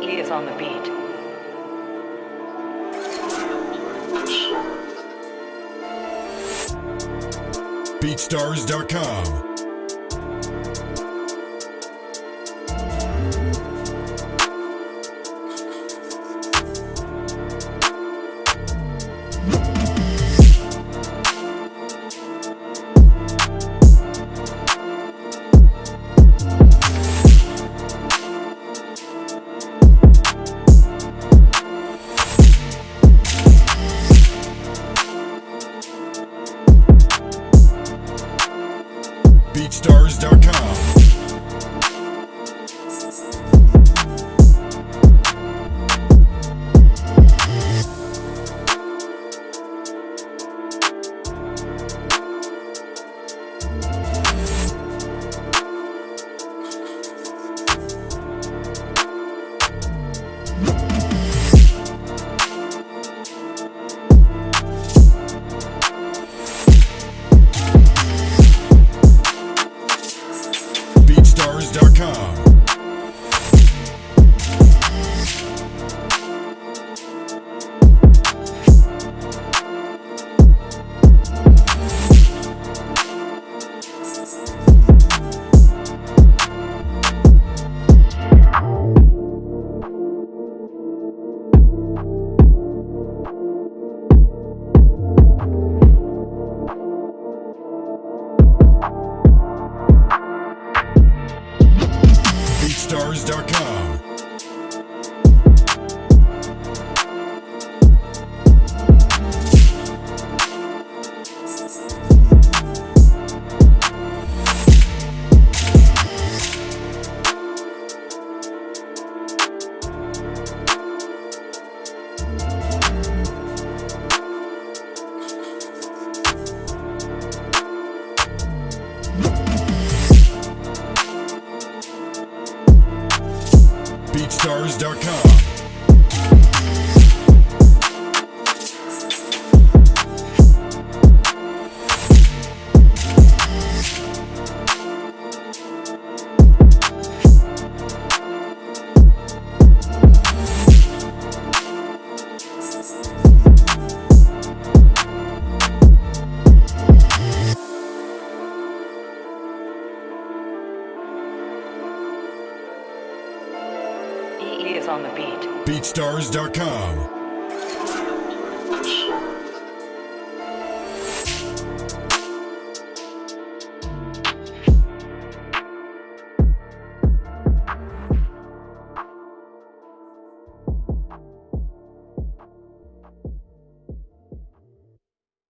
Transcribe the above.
He is on the beat. BeatStars.com. BeatStars.com. BeatStars.com. BeatStars.com. BeatStars.com. Is on the beat. BeatStars.com.